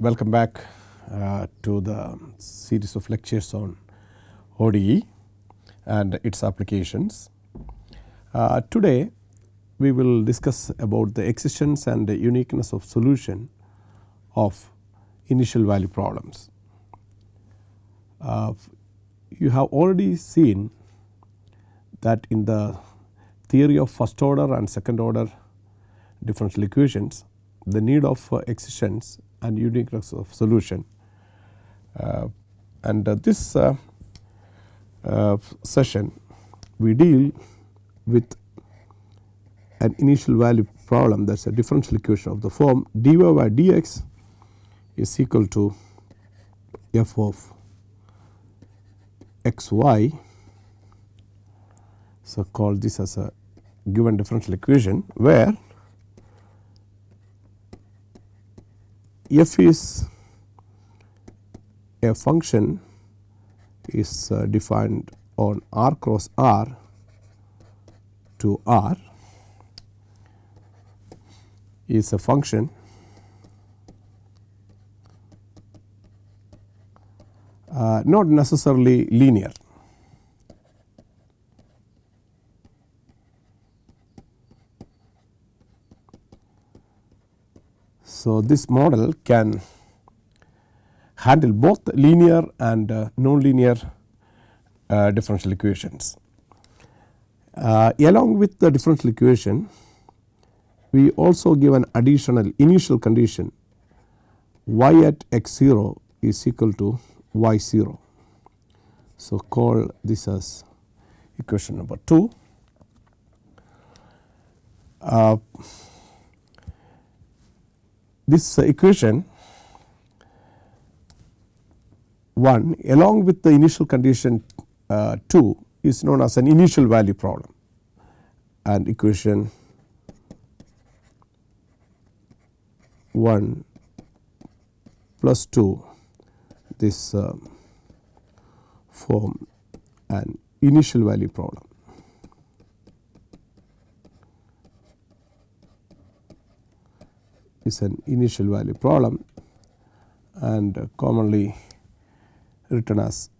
welcome back uh, to the series of lectures on ODE and its applications. Uh, today we will discuss about the existence and the uniqueness of solution of initial value problems. Uh, you have already seen that in the theory of first order and second order differential equations the need of uh, existence and uniqueness of solution. Uh, and uh, this uh, session we deal with an initial value problem that is a differential equation of the form dy by dx is equal to f of x y. So, call this as a given differential equation where f is a function is uh, defined on r cross r to r is a function uh, not necessarily linear. So, this model can handle both linear and uh, nonlinear uh, differential equations. Uh, along with the differential equation, we also give an additional initial condition y at x 0 is equal to y 0. So, call this as equation number 2. This uh, equation 1 along with the initial condition uh, 2 is known as an initial value problem and equation 1 plus 2 this uh, form an initial value problem. Is an initial value problem and commonly written as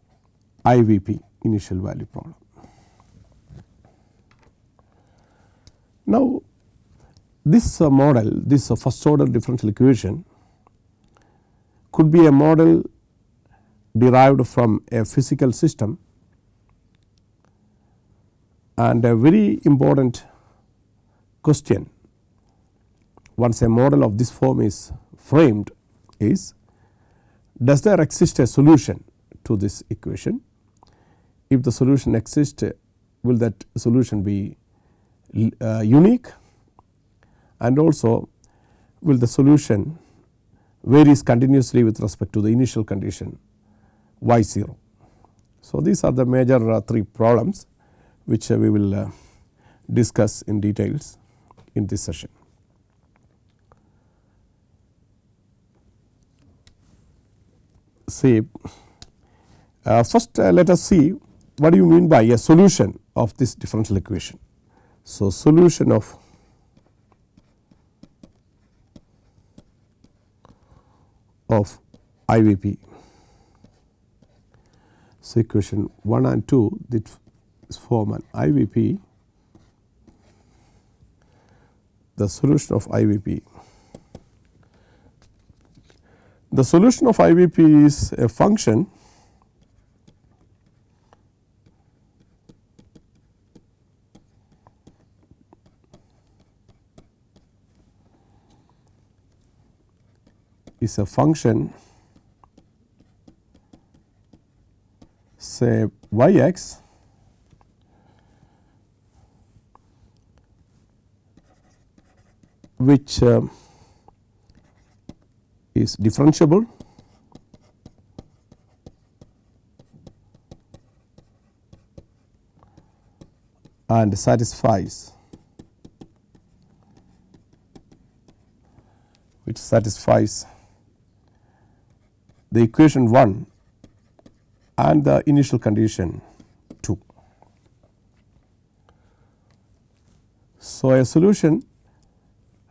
IVP initial value problem. Now, this model this first order differential equation could be a model derived from a physical system and a very important question once a model of this form is framed is does there exist a solution to this equation. If the solution exists will that solution be uh, unique and also will the solution varies continuously with respect to the initial condition y 0. So, these are the major uh, three problems which uh, we will uh, discuss in details in this session. See uh, first uh, let us see what do you mean by a solution of this differential equation. So, solution of of IVP. So, equation 1 and 2 this form an IVP the solution of IVP. The solution of IVP is a function is a function say y x which uh, is differentiable and satisfies which satisfies the equation 1 and the initial condition 2. So, a solution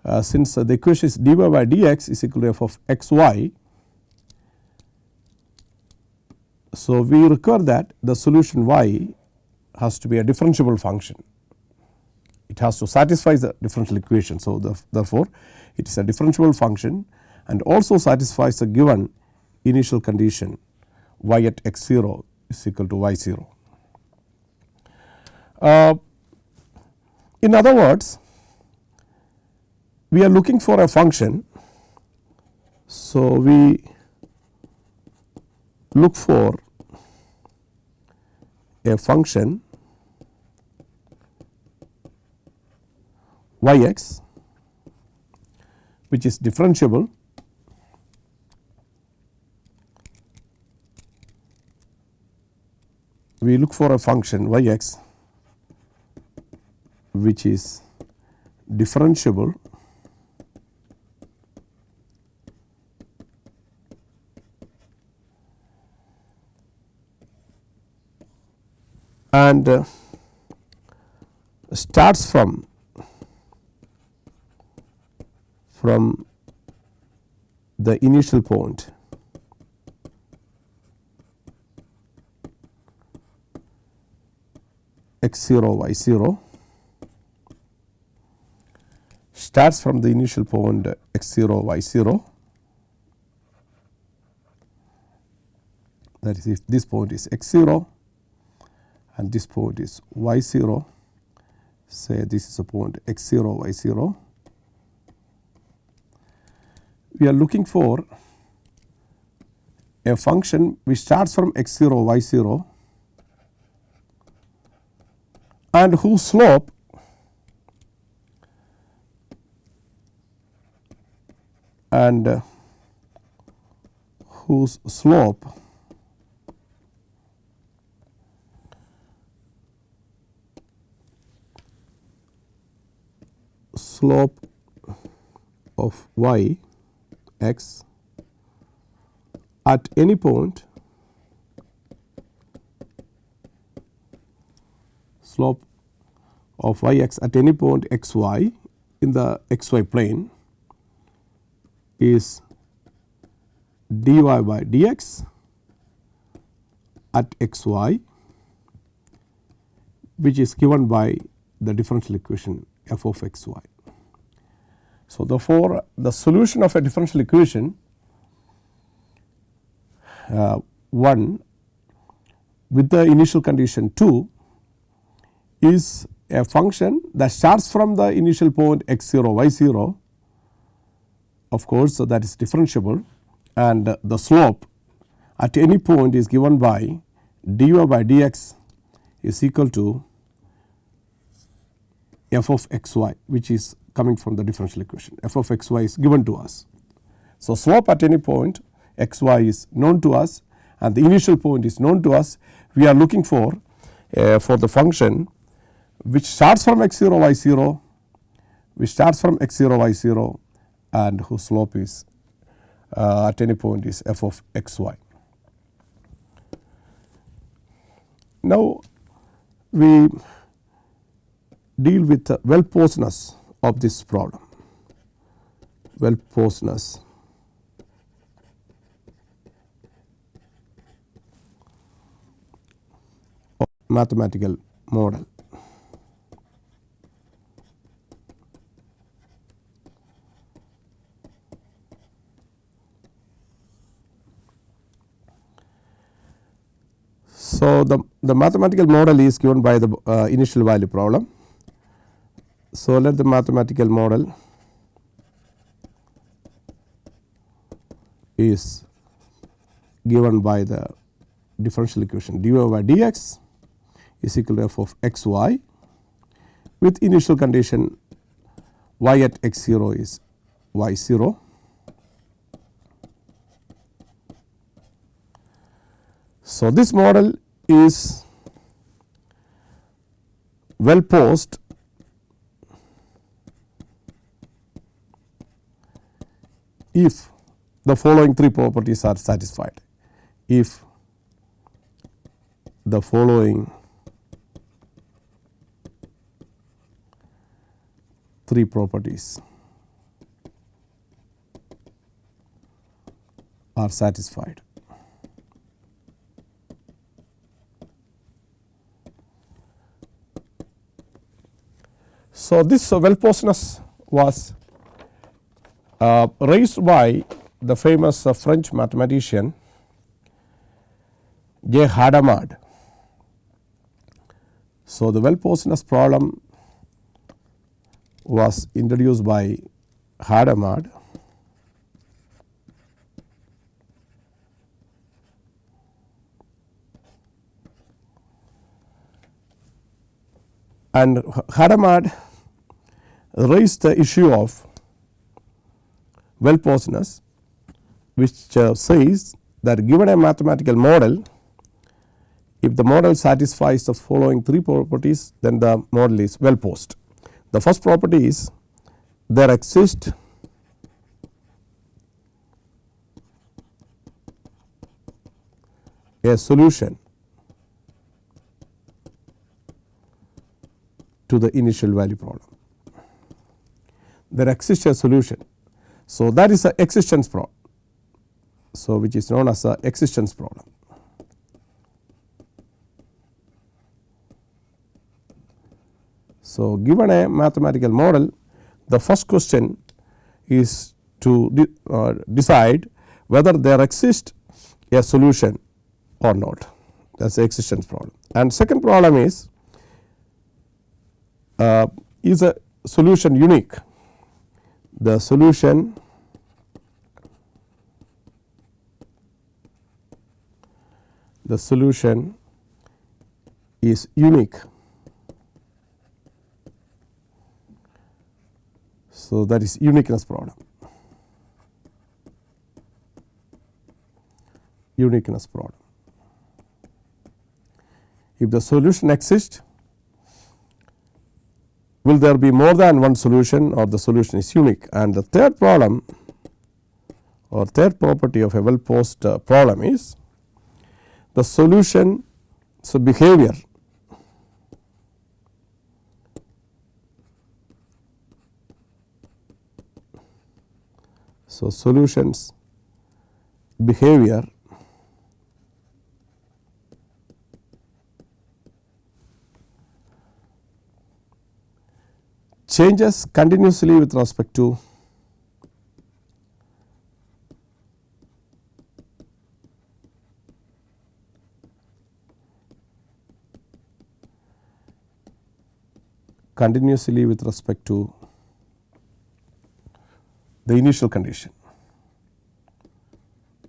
uh, since uh, the equation is dy by dx is equal to f of xy. So, we require that the solution y has to be a differentiable function. It has to satisfy the differential equation. So, the, therefore, it is a differentiable function and also satisfies the given initial condition y at x 0 is equal to y 0. Uh, in other words, we are looking for a function. So, we look for a function y x which is differentiable we look for a function y x which is differentiable and uh, starts from from the initial point. X 0 y 0 starts from the initial point x 0 y 0 that is if this point is x 0 and this point is y 0 say this is a point x 0 y 0 we are looking for a function which starts from x 0 y 0 and whose slope and uh, whose slope slope of y x at any point slope of y x at any point x y in the x y plane is dy by dx at x y which is given by the differential equation f of x y. So, therefore, the solution of a differential equation uh, 1 with the initial condition 2 is a function that starts from the initial point x 0 y 0 of course, so that is differentiable. And the slope at any point is given by dy by dx is equal to f of x y which is coming from the differential equation f of x y is given to us. So, slope at any point x y is known to us and the initial point is known to us we are looking for uh, for the function which starts from x 0 y 0 which starts from x 0 y 0 and whose slope is uh, at any point is f of x y. Now, we deal with the well posedness of this problem, well posedness of mathematical model. So, the, the mathematical model is given by the uh, initial value problem. So, let the mathematical model is given by the differential equation dy by dx is equal to f of x y with initial condition y at x 0 is y 0 So, this model is well posed if the following three properties are satisfied. If the following three properties are satisfied. So, this so well poseness was raised by the famous uh, French mathematician J. Hadamard. So, the well posedness problem was introduced by Hadamard and Hadamard raised the issue of well posedness which uh, says that given a mathematical model if the model satisfies the following three properties then the model is well posed. The first property is there exists a solution to the initial value problem. There exists a solution. So, that is a existence problem. So, which is known as a existence problem. So, given a mathematical model the first question is to de uh, decide whether there exists a solution or not that is the existence problem. And second problem is uh, is a solution unique the solution the solution is unique. So, that is uniqueness problem uniqueness problem. If the solution exists will there be more than one solution or the solution is unique? And the third problem or third property of a well posed uh, problem is the solution so behavior. So solutions behavior changes continuously with respect to continuously with respect to the initial condition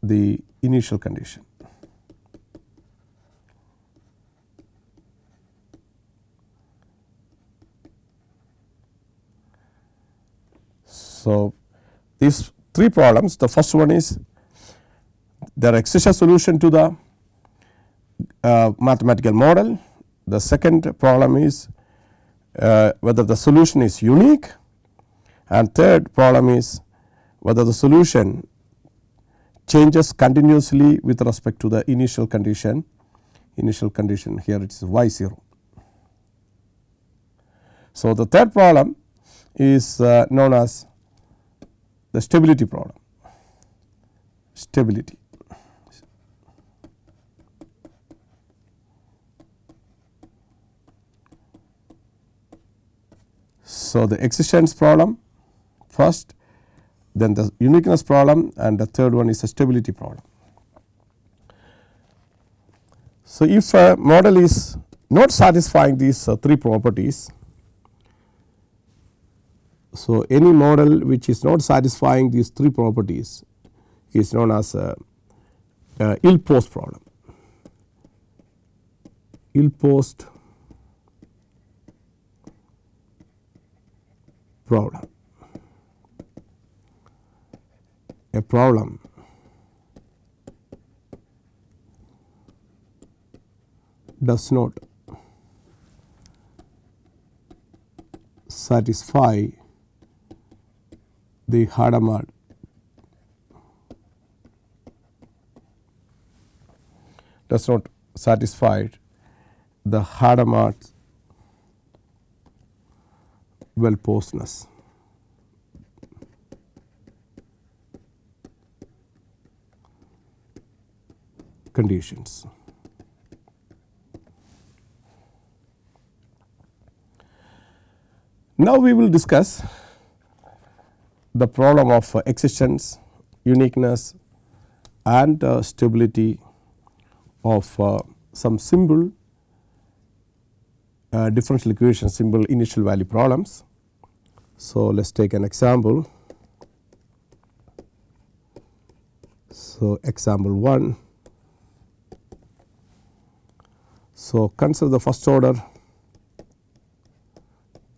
the initial condition. So, these three problems the first one is there exists a solution to the uh, mathematical model. The second problem is uh, whether the solution is unique and third problem is whether the solution changes continuously with respect to the initial condition initial condition here it is y 0. So, the third problem is uh, known as the stability problem stability. So, the existence problem first then the uniqueness problem and the third one is the stability problem. So, if a model is not satisfying these uh, three properties so, any model which is not satisfying these three properties is known as a, a ill posed problem. Ill posed problem. A problem does not satisfy the Hadamard does not satisfy the Hadamard well posedness. conditions. Now, we will discuss the problem of uh, existence, uniqueness and uh, stability of uh, some simple differential equation simple initial value problems. So, let us take an example. So, example 1. So, consider the first order,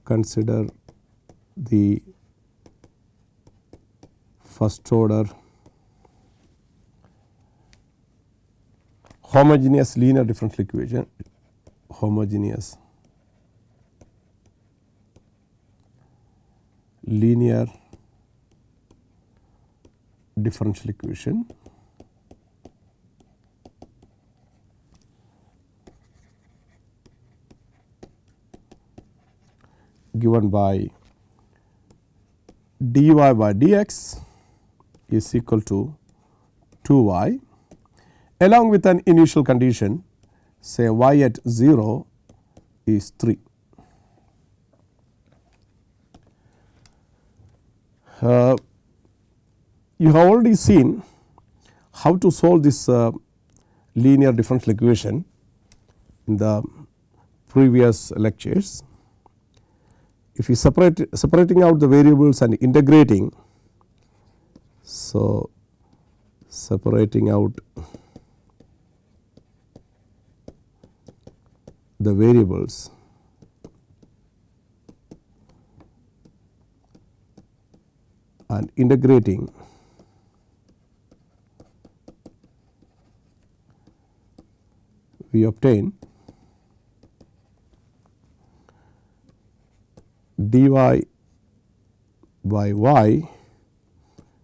consider the first order. Homogeneous linear differential equation. Homogeneous linear differential equation. Given by dy by dx is equal to 2 y along with an initial condition say y at 0 is 3. Uh, you have already seen how to solve this uh, linear differential equation in the previous lectures. If you separate separating out the variables and integrating, so separating out the variables. And integrating we obtain dy by y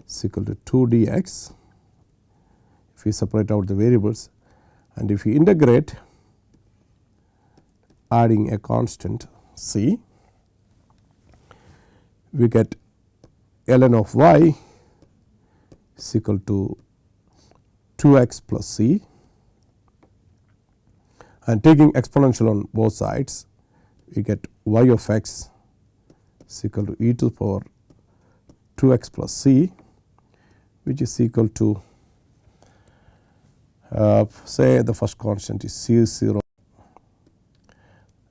is equal to 2 dx. If we separate out the variables and if we integrate adding a constant c we get ln of y is equal to 2 x plus c. And taking exponential on both sides we get y of x is equal to e to the power 2 x plus c which is equal to uh, say the first constant is c 0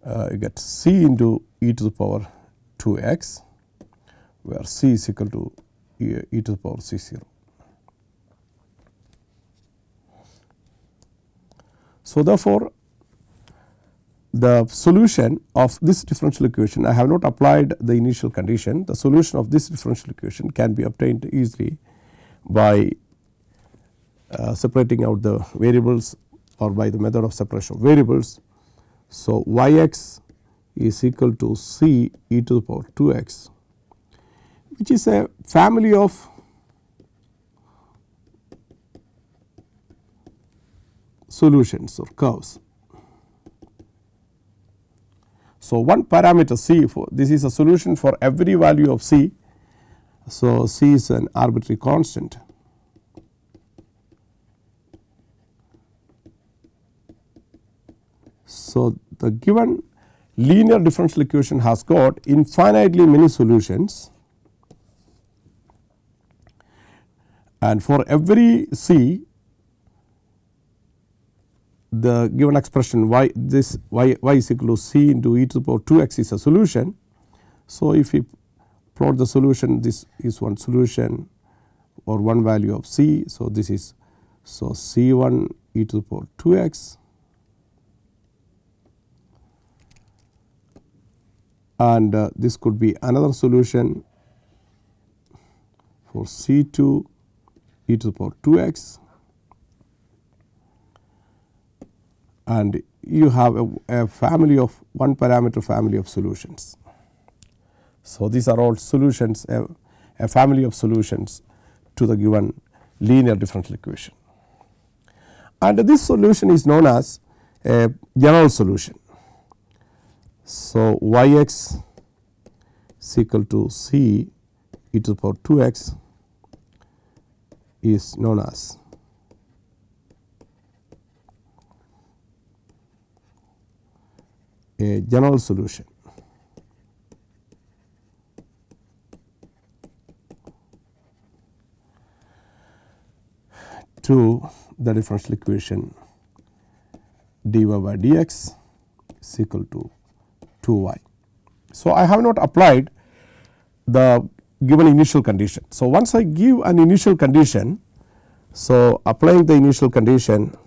uh, you get c into e to the power 2 x where c is equal to e, e to the power c 0. So, therefore, the solution of this differential equation I have not applied the initial condition the solution of this differential equation can be obtained easily by uh, separating out the variables or by the method of separation of variables. So, y x is equal to c e to the power 2 x which is a family of solutions or curves. So, one parameter c for this is a solution for every value of c. So, c is an arbitrary constant. So, the given linear differential equation has got infinitely many solutions and for every c the given expression y this y, y is equal to c into e to the power 2 x is a solution. So, if we plot the solution this is one solution or one value of c. So, this is so c 1 e to the power 2 x and uh, this could be another solution for c 2 e to the power 2 x and you have a, a, family of one parameter family of solutions. So, these are all solutions a, a family of solutions to the given linear differential equation and this solution is known as a general solution. So, y x is equal to c e to the power 2 x is known as a general solution. To the differential equation dy by dx is equal to 2 y. So, I have not applied the given initial condition. So, once I give an initial condition, so applying the initial condition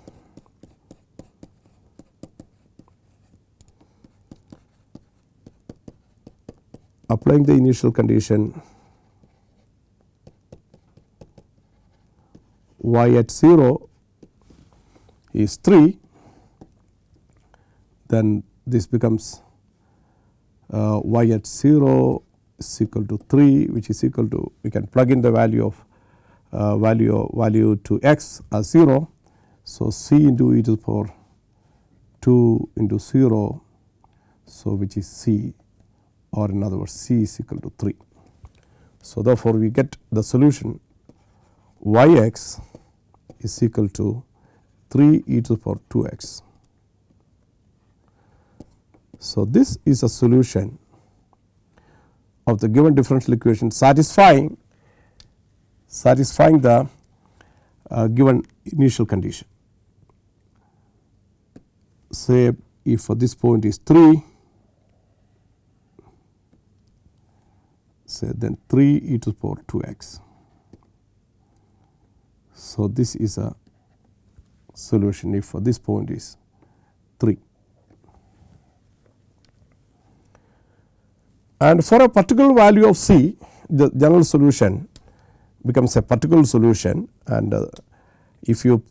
applying the initial condition y at 0 is 3 then this becomes uh, y at 0 is equal to 3 which is equal to we can plug in the value of uh, value value to x as 0. So, c into e to the power 2 into 0 so which is c or in other words c is equal to 3. So, therefore, we get the solution y x is equal to 3 e to the power 2 x. So, this is a solution of the given differential equation satisfying satisfying the uh, given initial condition. Say if for this point is 3 say then 3 e to the power 2 x. So, this is a solution if for this point is 3. And for a particular value of c the general solution becomes a particular solution and uh, if you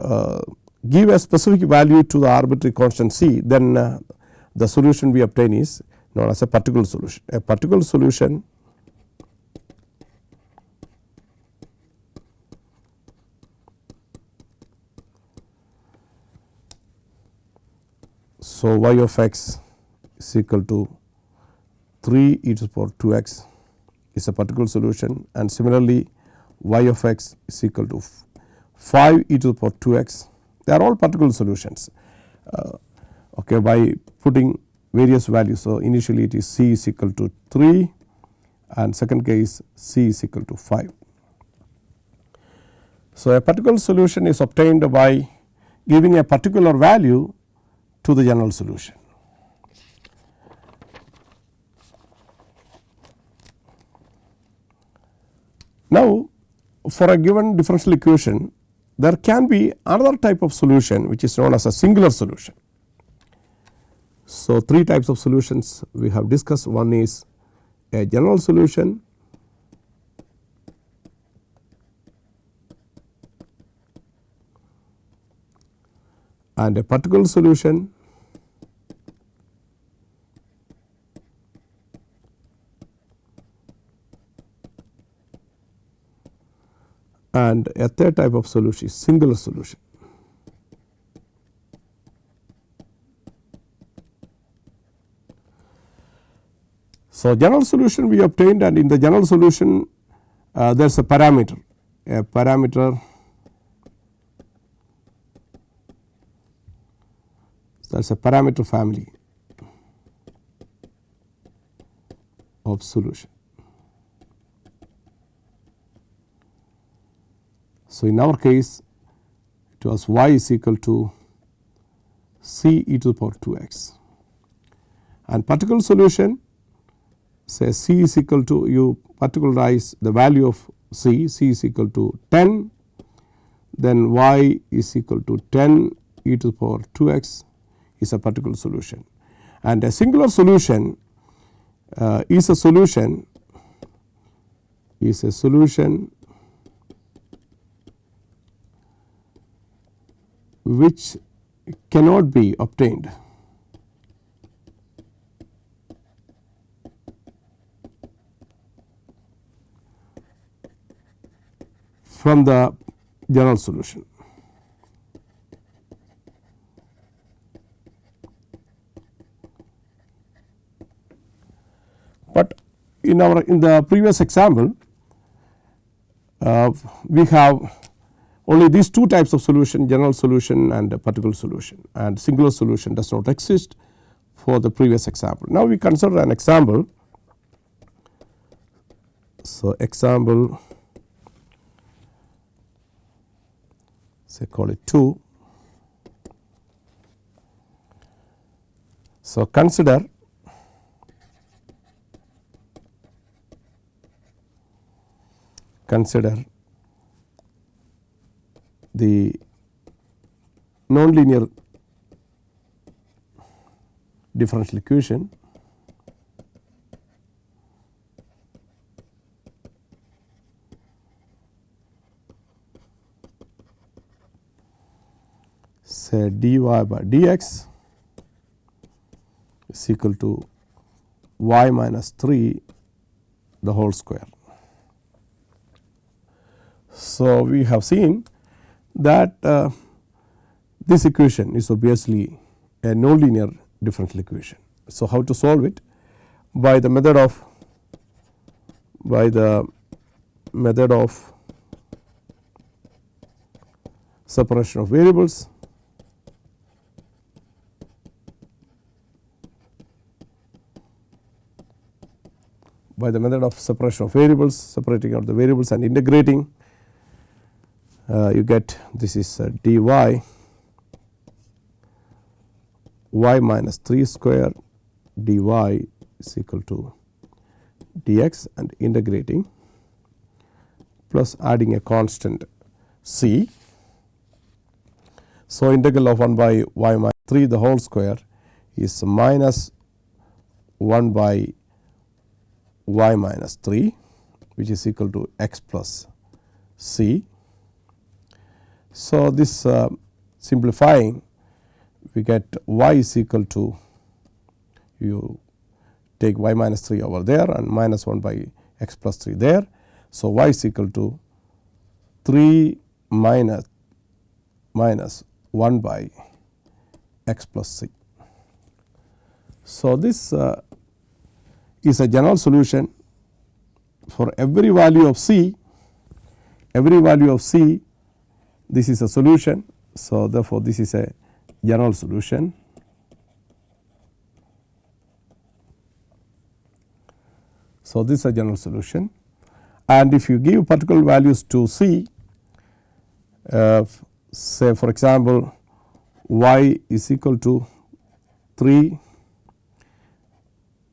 uh, give a specific value to the arbitrary constant c then uh, the solution we obtain is known as a particular solution. A particular solution So, y of x is equal to 3 e to the power 2 x is a particular solution and similarly y of x is equal to 5 e to the power 2 x they are all particular solutions uh, okay, by putting various values. So, initially it is c is equal to 3 and second case c is equal to 5. So, a particular solution is obtained by giving a particular value to the general solution. Now, for a given differential equation there can be another type of solution which is known as a singular solution. So, three types of solutions we have discussed one is a general solution, and a particular solution and a third type of solution is singular solution. So, general solution we obtained and in the general solution uh, there is a parameter a parameter that is a parameter family of solution. So, in our case it was y is equal to c e to the power 2 x and particular solution say c is equal to you particularize the value of c, c is equal to 10 then y is equal to 10 e to the power 2 x is a particular solution and a singular solution uh, is a solution is a solution which cannot be obtained from the general solution. But in our in the previous example uh, we have only these two types of solution general solution and particular solution and singular solution does not exist for the previous example. Now, we consider an example. So, example say call it 2. So, consider consider the nonlinear differential equation say dy by dx is equal to y minus 3 the whole square. So, we have seen that uh, this equation is obviously a nonlinear differential equation. So, how to solve it? By the method of by the method of separation of variables by the method of separation of variables separating out the variables and integrating you get this is uh, dy y minus 3 square dy is equal to dx and integrating plus adding a constant c. So, integral of 1 by y minus 3 the whole square is minus 1 by y minus 3 which is equal to x plus c so, this uh, simplifying we get y is equal to you take y minus 3 over there and minus 1 by x plus 3 there. So, y is equal to 3 minus minus 1 by x plus c. So, this uh, is a general solution for every value of c, every value of c this is a solution. So, therefore, this is a general solution. So, this is a general solution and if you give particular values to C, uh, say for example, y is equal to 3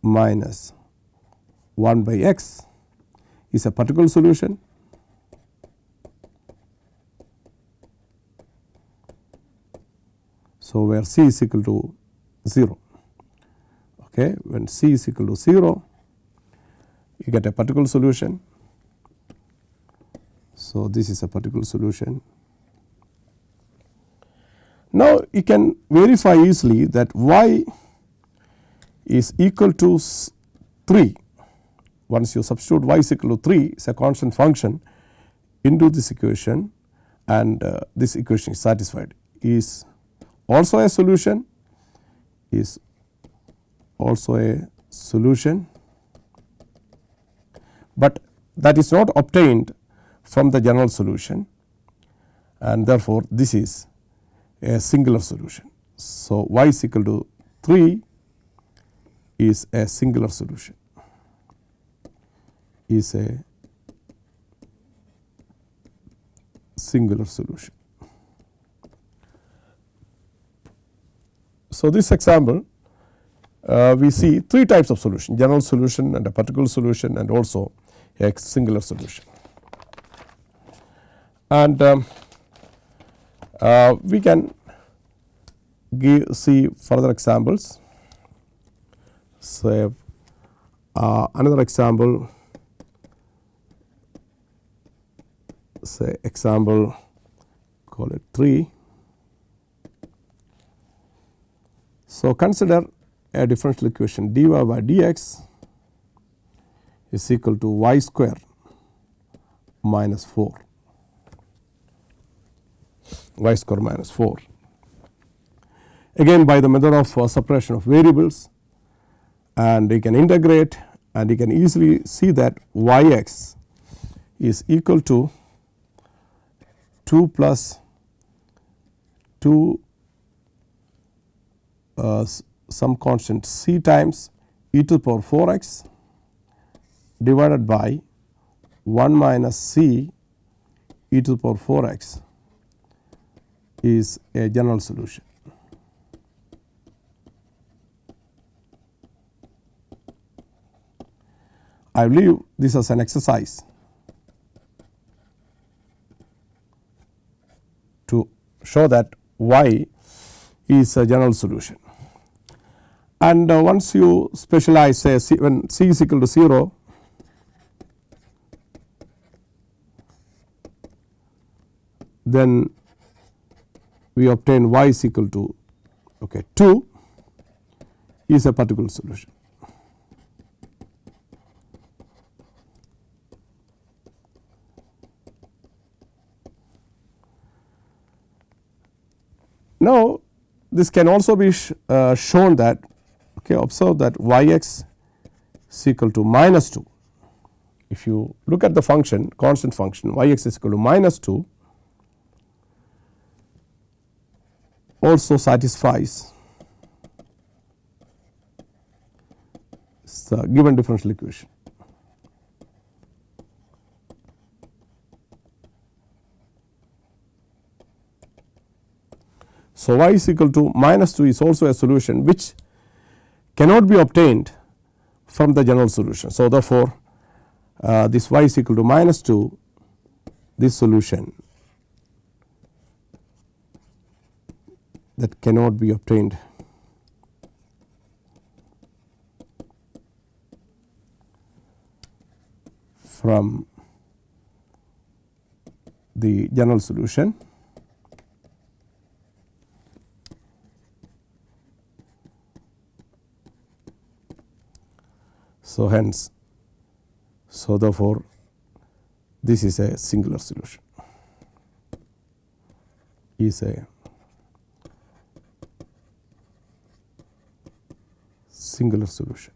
minus 1 by x is a particular solution So, where c is equal to 0 okay when c is equal to 0 you get a particular solution. So, this is a particular solution. Now, you can verify easily that y is equal to 3 once you substitute y is equal to 3 is a constant function into this equation and uh, this equation is satisfied is also a solution is also a solution, but that is not obtained from the general solution and therefore, this is a singular solution. So, y is equal to 3 is a singular solution is a singular solution. So, this example uh, we see three types of solution general solution and a particular solution and also a singular solution. And um, uh, we can give see further examples. Say uh, another example say example call it 3 So, consider a differential equation dy by dx is equal to y square minus 4 y square minus 4. Again by the method of uh, separation of variables and you can integrate and you can easily see that y x is equal to 2 plus 2 uh, Uh, some constant c times e to the power 4 x divided by 1 minus c e to the power 4 x is a general solution. I leave this as an exercise to show that y is a general solution. And uh, once you specialize say c, when c is equal to 0 then we obtain y is equal to okay, 2 is a particular solution. Now, this can also be sh uh, shown that okay, observe that y x is equal to minus 2. If you look at the function constant function y x is equal to minus 2 also satisfies the given differential equation. So, y is equal to minus 2 is also a solution which cannot be obtained from the general solution. So, therefore, uh, this y is equal to minus 2 this solution that cannot be obtained from the general solution. So, hence so therefore, this is a singular solution is a singular solution.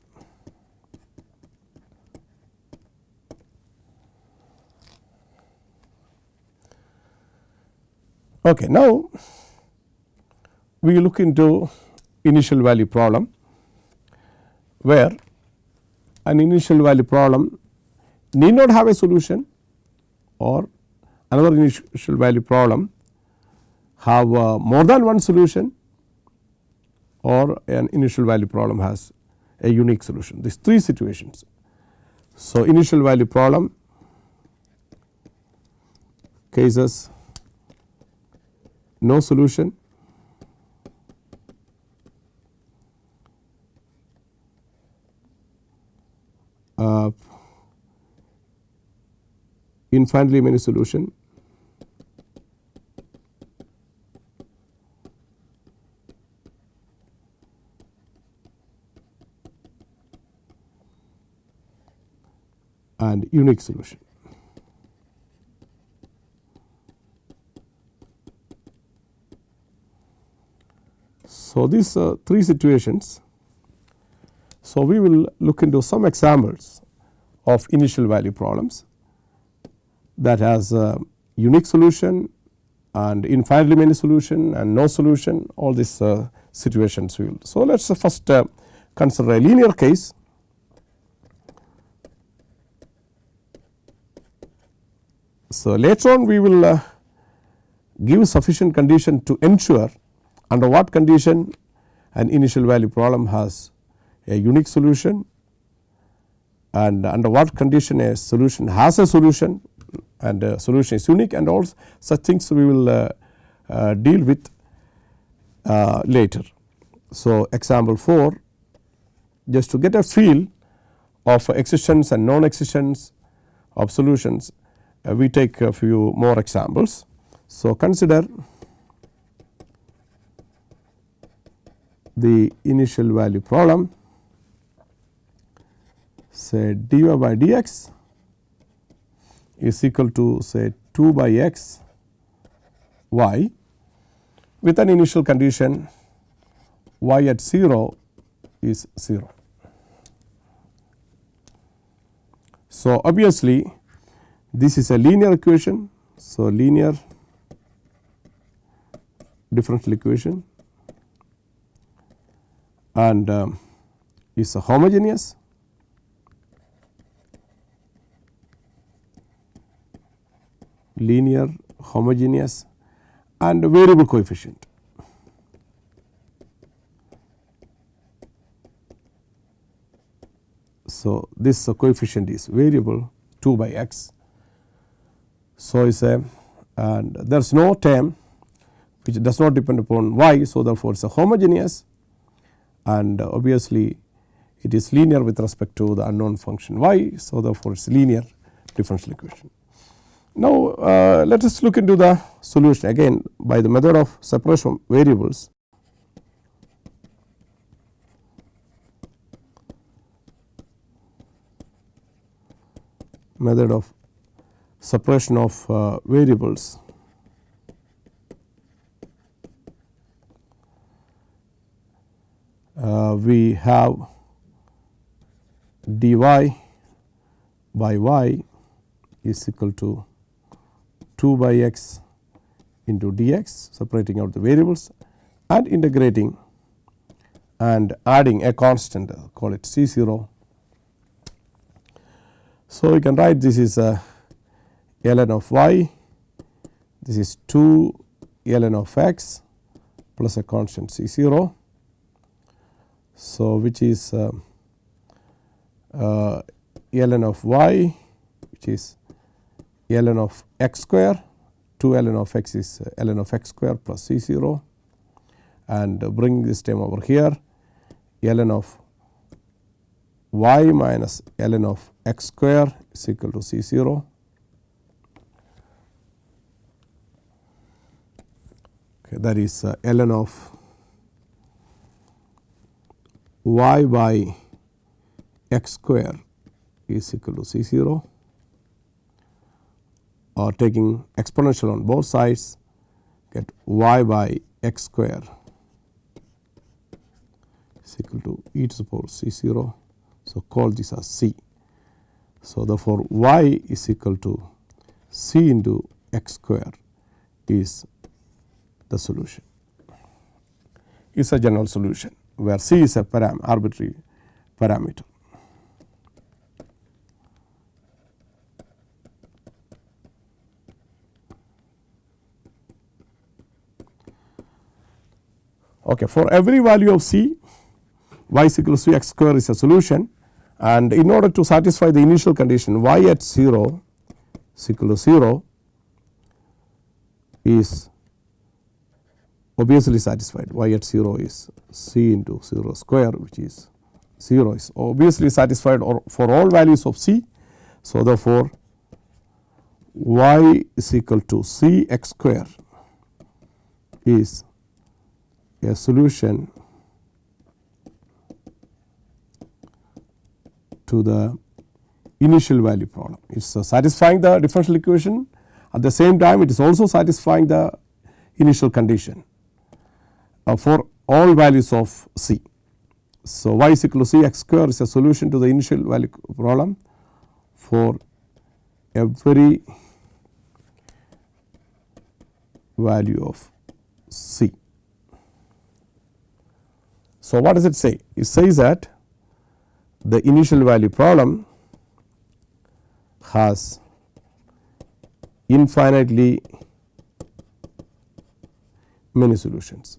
Okay, now we look into initial value problem where an initial value problem need not have a solution or another initial value problem have uh, more than one solution or an initial value problem has a unique solution these three situations. So, initial value problem cases no solution uh, infinitely many solution and unique solution. So, these uh, three situations. So, we will look into some examples of initial value problems that has a unique solution and infinitely many solution and no solution all these uh, situations will. So, let us first uh, consider a linear case So, later on we will uh, give sufficient condition to ensure under what condition an initial value problem has a unique solution and under what condition a solution has a solution and a solution is unique and all such things we will uh, uh, deal with uh, later. So, example 4 just to get a feel of existence and non existence of solutions uh, we take a few more examples. So, consider the initial value problem say dy by dx is equal to say 2 by x y with an initial condition y at 0 is 0. So, obviously this is a linear equation. So, linear differential equation and um, is homogeneous linear homogeneous and variable coefficient. So, this coefficient is variable 2 by x. So, is a and there is no term which does not depend upon y. So, therefore, it is a homogeneous and obviously it is linear with respect to the unknown function y. So, therefore, it is linear differential equation. Now, uh, let us look into the solution again by the method of separation of variables. method of separation of uh, variables. Uh, we have dy by y is equal to 2 by x into dx separating out the variables and integrating and adding a constant uh, call it C 0. So, we can write this is a ln of y, this is 2 ln of x plus a constant C 0. So, which is uh, uh, ln of y which is ln of x square 2 ln of x is uh, ln of x square plus c 0 and bring this term over here ln of y minus ln of x square is equal to c 0. Okay, that is uh, ln of y by x square is equal to c 0 or taking exponential on both sides get y by x square is equal to e to the power c 0. So, call this as c. So, therefore, y is equal to c into x square is the solution is a general solution where c is a param arbitrary parameter. Okay, for every value of c y is equal to x square is a solution and in order to satisfy the initial condition y at 0 is equal to 0 is obviously satisfied y at 0 is c into 0 square which is 0 is obviously satisfied or for all values of c. So, therefore, y is equal to c x square is a solution to the initial value problem. It is uh, satisfying the differential equation at the same time it is also satisfying the initial condition uh, for all values of c. So, y is equal to c x square is a solution to the initial value problem for every value of c. So, what does it say? It says that the initial value problem has infinitely many solutions.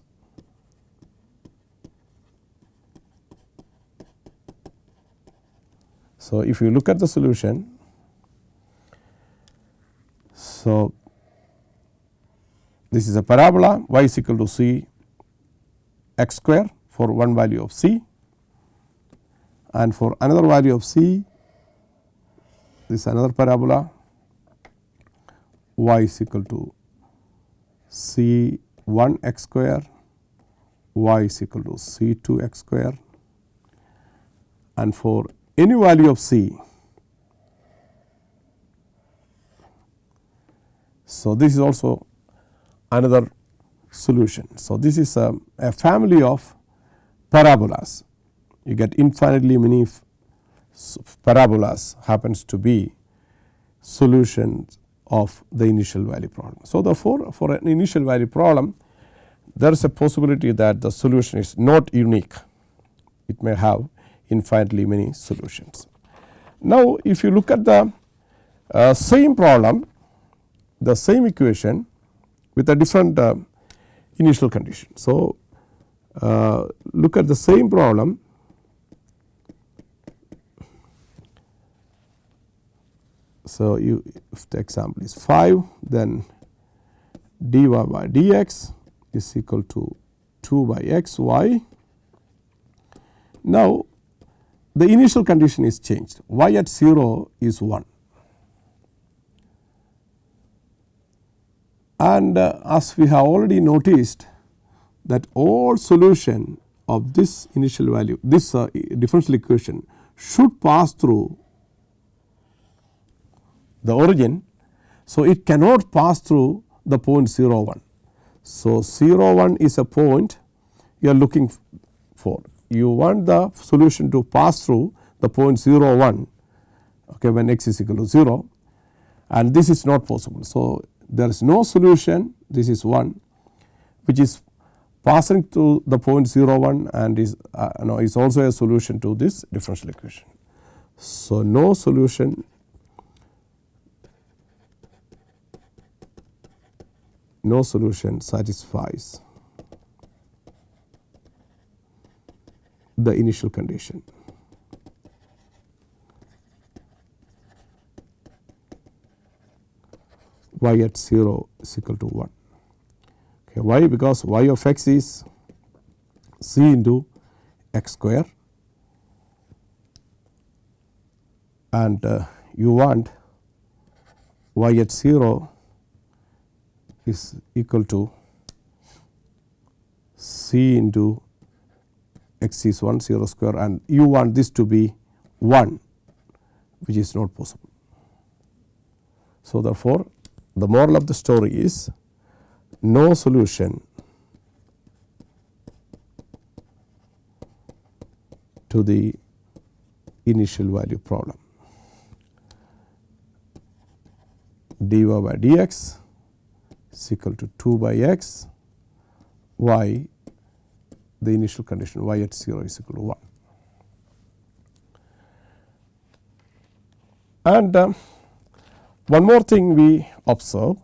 So, if you look at the solution, so this is a parabola y is equal to c x square for one value of c and for another value of c this is another parabola y is equal to c 1 x square y is equal to c 2 x square and for any value of c. So, this is also another solution. So, this is a, a family of parabolas. You get infinitely many parabolas happens to be solutions of the initial value problem. So, therefore, for an initial value problem there is a possibility that the solution is not unique, it may have infinitely many solutions. Now, if you look at the uh, same problem, the same equation with a different uh, initial condition. So, look at the same problem. So, you if the example is 5 then dy by dx is equal to 2 by x y. Now, the initial condition is changed. y at 0 is 1 and uh, as we have already noticed that all solution of this initial value this uh, differential equation should pass through the origin. So, it cannot pass through the point 0 1. So, 0 1 is a point you are looking for you want the solution to pass through the point 0 1 okay, when x is equal to 0 and this is not possible. So, there is no solution this is 1 which is passing to the point 0 1 and is uh, no, is also a solution to this differential equation. So, no solution no solution satisfies the initial condition. y at 0 is equal to 1. Okay, why? Because y of x is c into x square and uh, you want y at 0 is equal to c into x is 1 0 square and you want this to be 1 which is not possible. So, therefore, the moral of the story is no solution to the initial value problem dy by dx is equal to 2 by x y the initial condition y at 0 is equal to 1. And um, one more thing we observe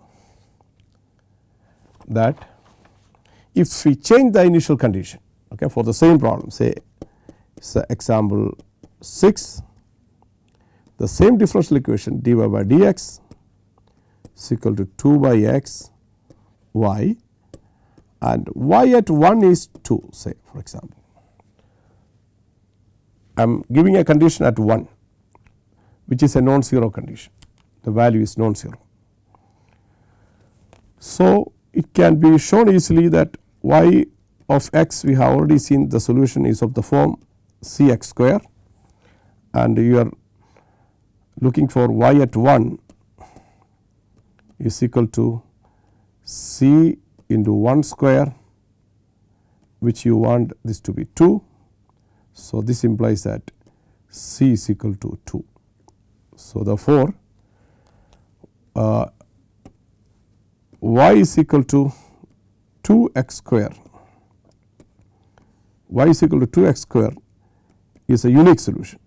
that if we change the initial condition okay, for the same problem say say example 6 the same differential equation dy by dx is equal to 2 by x y and y at 1 is 2 say for example. I am giving a condition at 1 which is a non-zero condition the value is non-zero. So, it can be shown easily that y of x we have already seen the solution is of the form c x square and you are looking for y at 1 is equal to c into 1 square which you want this to be 2. So, this implies that c is equal to 2. So, therefore, uh, y is equal to 2 x square y is equal to 2 x square is a unique solution.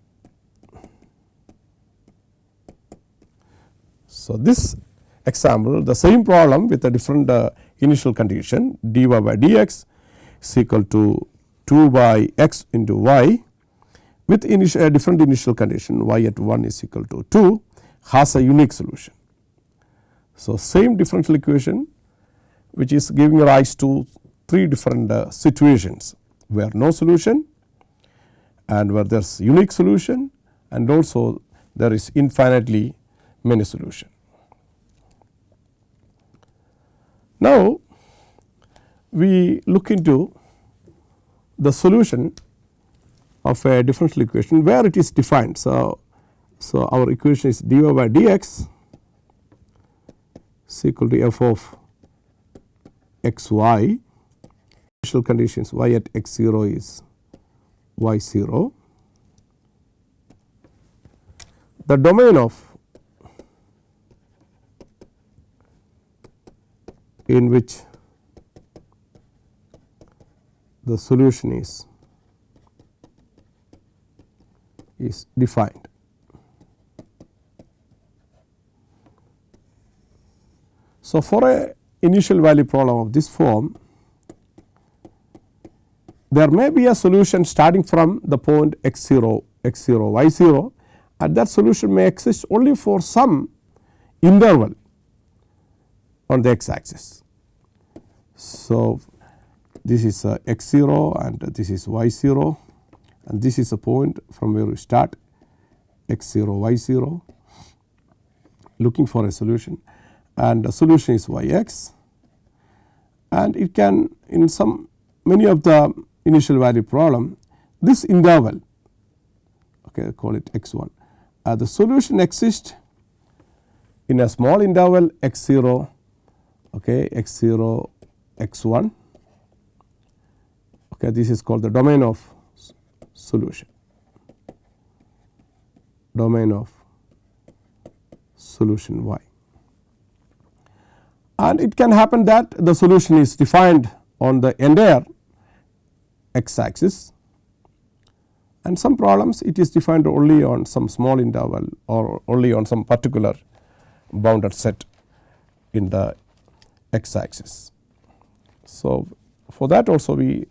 So, this example the same problem with a different uh, initial condition dy by dx is equal to 2 by x into y with initial, a different initial condition y at 1 is equal to 2 has a unique solution. So, same differential equation which is giving rise to three different uh, situations where no solution and where there is unique solution and also there is infinitely many solution. Now, we look into the solution of a differential equation where it is defined. So, so our equation is dy by dx is equal to f of x y initial conditions y at x 0 is y 0. The domain of in which the solution is is defined. So, for a initial value problem of this form, there may be a solution starting from the point x 0 x 0 y 0 and that solution may exist only for some interval on the x axis. So, this is x 0 and this is y 0 and this is a point from where we start x 0 y 0 looking for a solution and the solution is y x. And it can in some many of the initial value problem this interval okay call it x 1 uh, the solution exists in a small interval x 0 okay x 0 x 1 okay this is called the domain of solution. Domain of solution y. And it can happen that the solution is defined on the entire x axis and some problems it is defined only on some small interval or only on some particular bounded set in the x axis. So, for that also we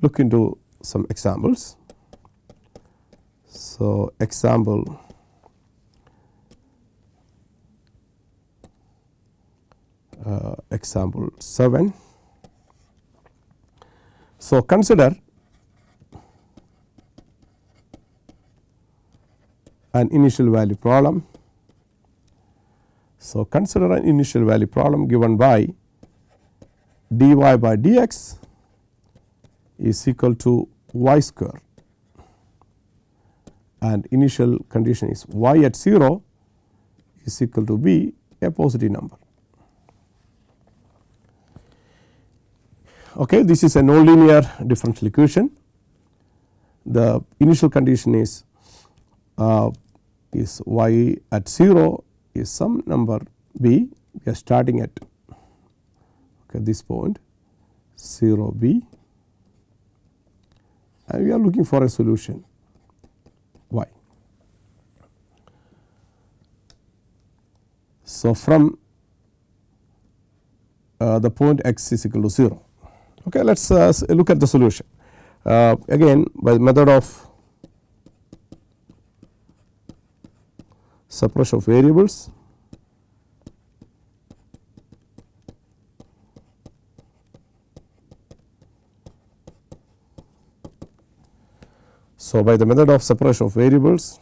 look into some examples. So, example uh, example 7. So, consider an initial value problem. So, consider an initial value problem given by dy by dx is equal to y square and initial condition is y at 0 is equal to b a positive number. Okay, this is a nonlinear differential equation. The initial condition is uh, is y at 0 is some number b we are starting at okay, this point 0 b and we are looking for a solution y. So, from uh, the point x is equal to 0. Okay, let us uh, look at the solution. Uh, again by the method of separation of variables. So, by the method of separation of variables,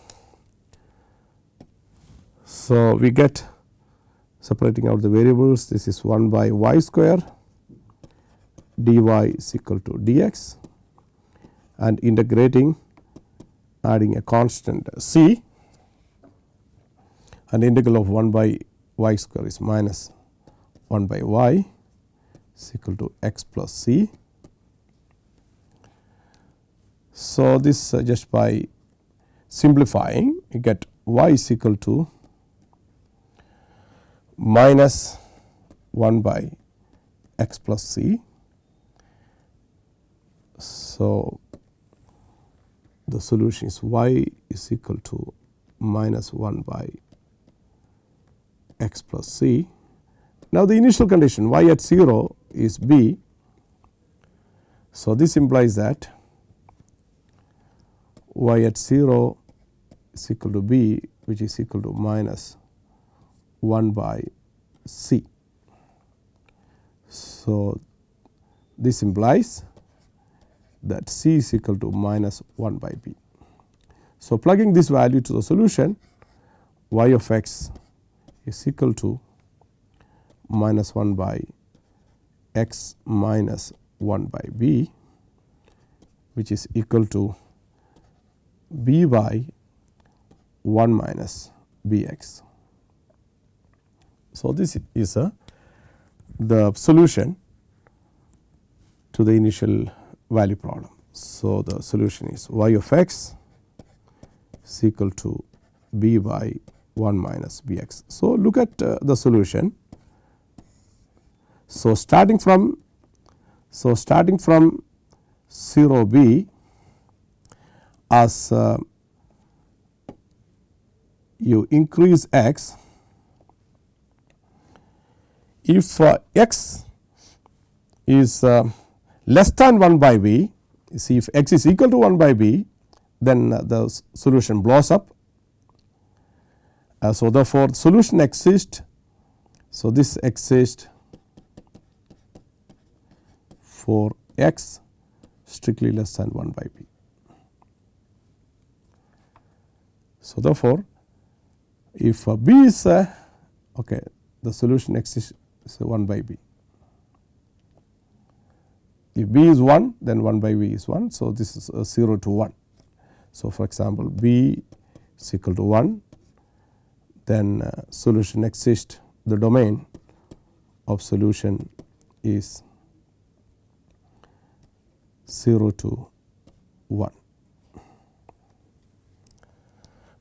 so we get separating out the variables this is 1 by y square dy is equal to dx and integrating adding a constant c and integral of 1 by y square is minus 1 by y is equal to x plus c. So, this just by simplifying you get y is equal to minus 1 by x plus c. So, the solution is y is equal to minus 1 by x plus c. Now, the initial condition y at 0 is b. So, this implies that y at 0 is equal to b which is equal to minus 1 by c. So, this implies that c is equal to minus 1 by b. So, plugging this value to the solution y of x is equal to minus 1 by x minus 1 by b which is equal to b by 1 minus b x. So, this is a the solution to the initial value problem. So, the solution is y of x is equal to b by 1 minus b x. So, look at uh, the solution. So, starting from so starting from 0 b as uh, you increase x if uh, x is uh, less than 1 by b see if x is equal to 1 by b then uh, the solution blows up. Uh, so, therefore, solution exists. So, this exists for x strictly less than 1 by b. So, therefore, if uh, b is uh, okay, the solution exists 1 by b. If b is 1 then 1 by b is 1. So, this is uh, 0 to 1. So, for example, b is equal to 1 then uh, solution exists the domain of solution is 0 to 1.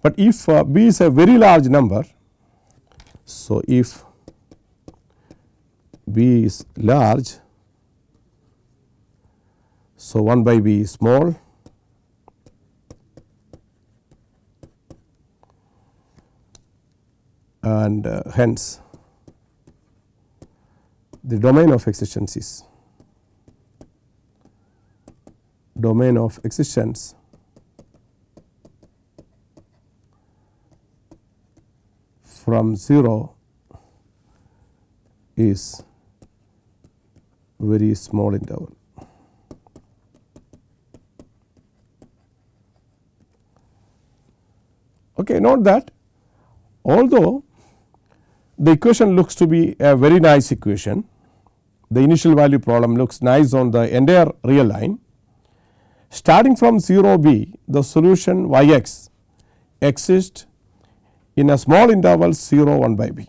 But if uh, b is a very large number, so if b is large, so 1 by b is small and uh, hence the domain of existence is domain of existence from 0 is very small interval. Okay, note that although the equation looks to be a very nice equation, the initial value problem looks nice on the entire real line. Starting from 0 b, the solution y x exists in a small interval 0 1 by b.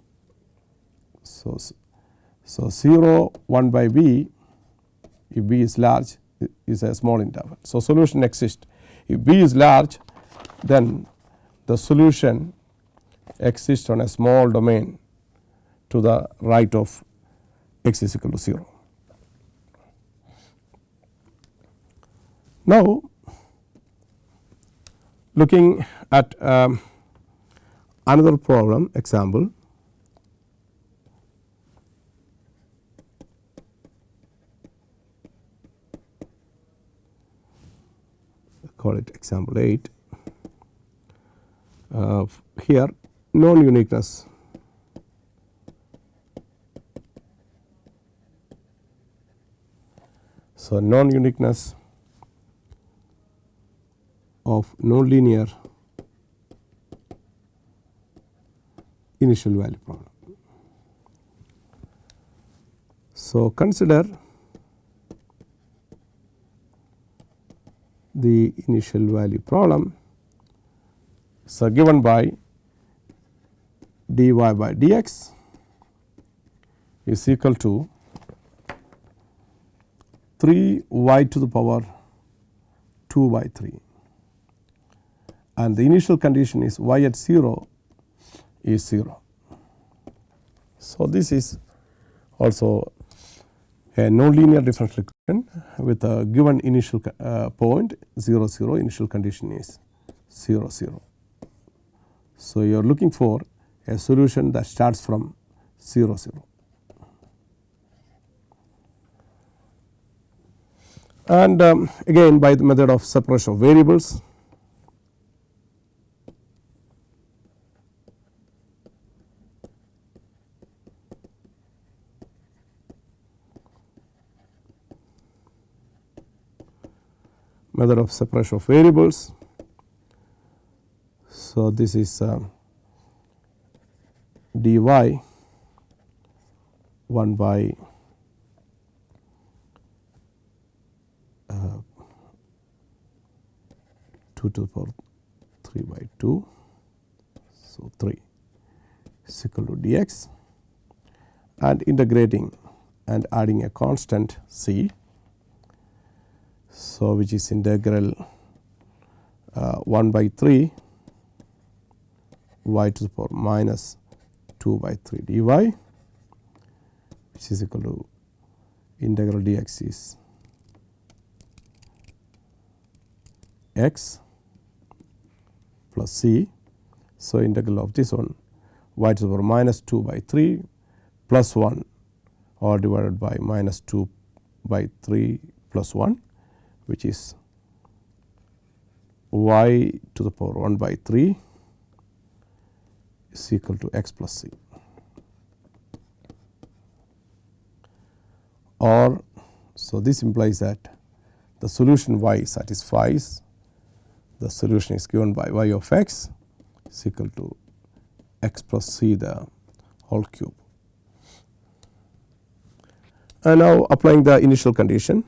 So, so 0 1 by b if b is large is a small interval. So, solution exists if b is large then the solution exists on a small domain to the right of x is equal to 0. Now, looking at um, another problem example. call it example 8 uh, here non uniqueness So, non uniqueness of nonlinear initial value problem. So, consider the initial value problem. So, given by dy by dx is equal to 3 y to the power 2 by 3 and the initial condition is y at 0 is 0. So, this is also a nonlinear differential equation with a given initial uh, point 0 0 initial condition is 0 0. So, you are looking for a solution that starts from 0 0. And um, again by the method of separation of variables method of separation of variables. So, this is uh, dy 1 by uh, 2 to the power 3 by 2. So, 3 is equal to dx and integrating and adding a constant c so, which is integral uh, 1 by 3 y to the power minus 2 by 3 dy which is equal to integral dx is x plus c. So, integral of this one y to the power minus 2 by 3 plus 1 or divided by minus 2 by 3 plus 1 which is y to the power 1 by 3 is equal to x plus c or so this implies that the solution y satisfies the solution is given by y of x is equal to x plus c the whole cube. And now applying the initial condition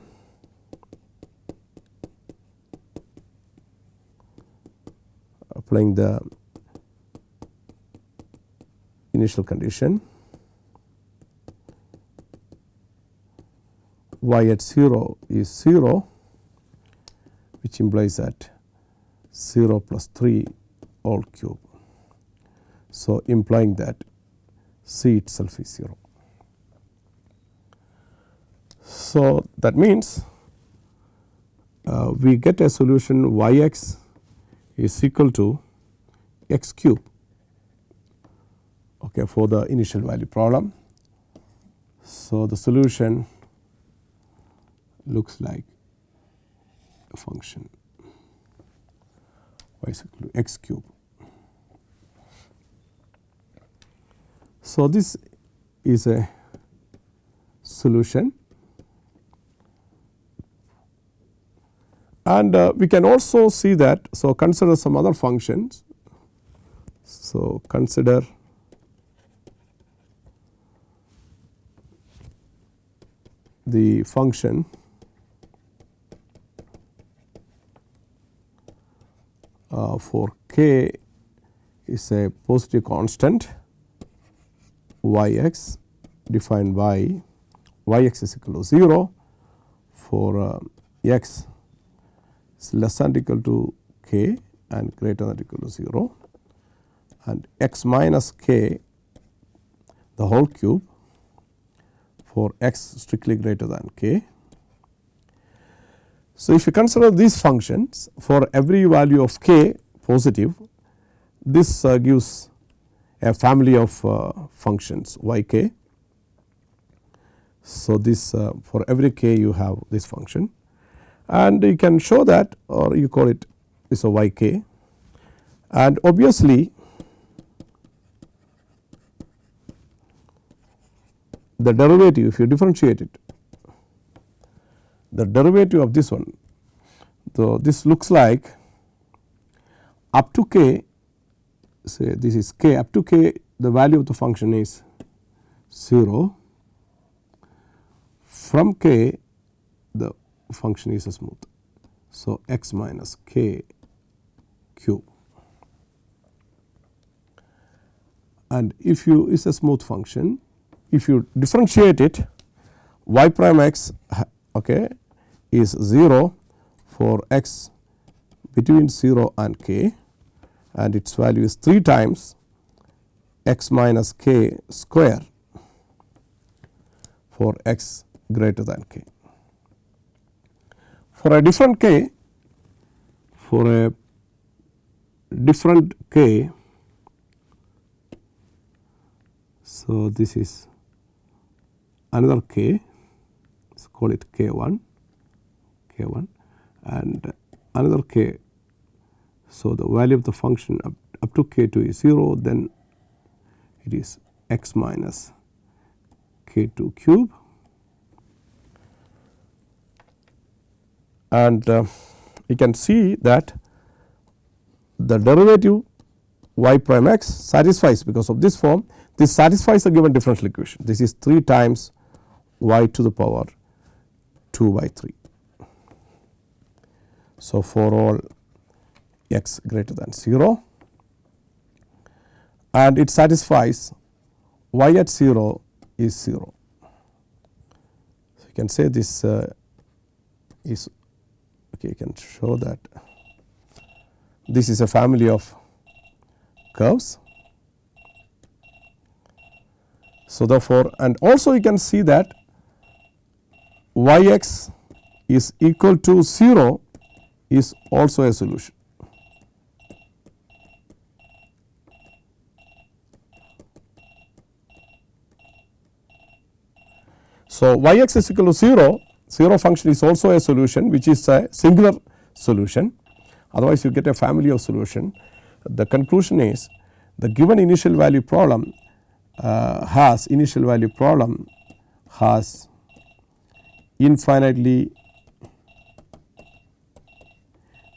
applying the initial condition y at 0 is 0 which implies that 0 plus 3 all cube. So, implying that c itself is 0. So, that means uh, we get a solution y x is equal to x cube okay, for the initial value problem. So, the solution looks like a function y is equal to x cube. So, this is a solution and uh, we can also see that. So, consider some other functions. So, consider the function uh, for k is a positive constant y x defined by y x is equal to 0 for uh, x is less than equal to k and greater than equal to 0 and x minus k the whole cube for x strictly greater than k. So, if you consider these functions for every value of k positive this uh, gives a family of uh, functions y k. So, this uh, for every k you have this function and you can show that or you call it is a y k and obviously the derivative if you differentiate it the derivative of this one. So, this looks like up to k say this is k up to k the value of the function is 0 from k the function is a smooth. So, x minus k cube and if you is a smooth function if you differentiate it y prime x okay, is 0 for x between 0 and k and its value is 3 times x minus k square for x greater than k. For a different k, for a different k, so this is another k. Let's call it k 1 k 1 and another k. So, the value of the function up, up to k 2 is 0 then it is x minus k 2 cube. And uh, you can see that the derivative y prime x satisfies because of this form this satisfies the given differential equation. This is 3 times y to the power 2 by 3. So, for all x greater than 0 and it satisfies y at 0 is 0. So, you can say this uh, is okay you can show that this is a family of curves. So, therefore, and also you can see that y x is equal to 0 is also a solution. So, y x is equal to 0, 0 function is also a solution which is a singular solution otherwise you get a family of solution. The conclusion is the given initial value problem uh, has initial value problem has infinitely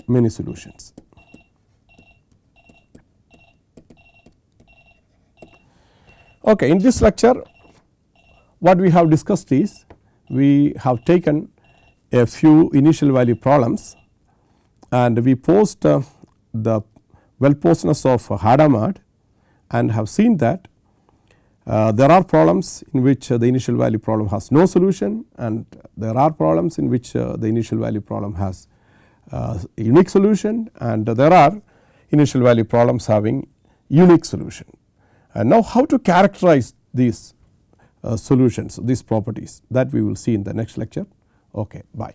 many solutions. Okay, in this lecture what we have discussed is we have taken a few initial value problems and we posed uh, the well posedness of Hadamard and have seen that uh, there are problems in which uh, the initial value problem has no solution and there are problems in which uh, the initial value problem has uh, unique solution and there are initial value problems having unique solution. And now how to characterize these uh, solutions these properties that we will see in the next lecture. Okay, bye.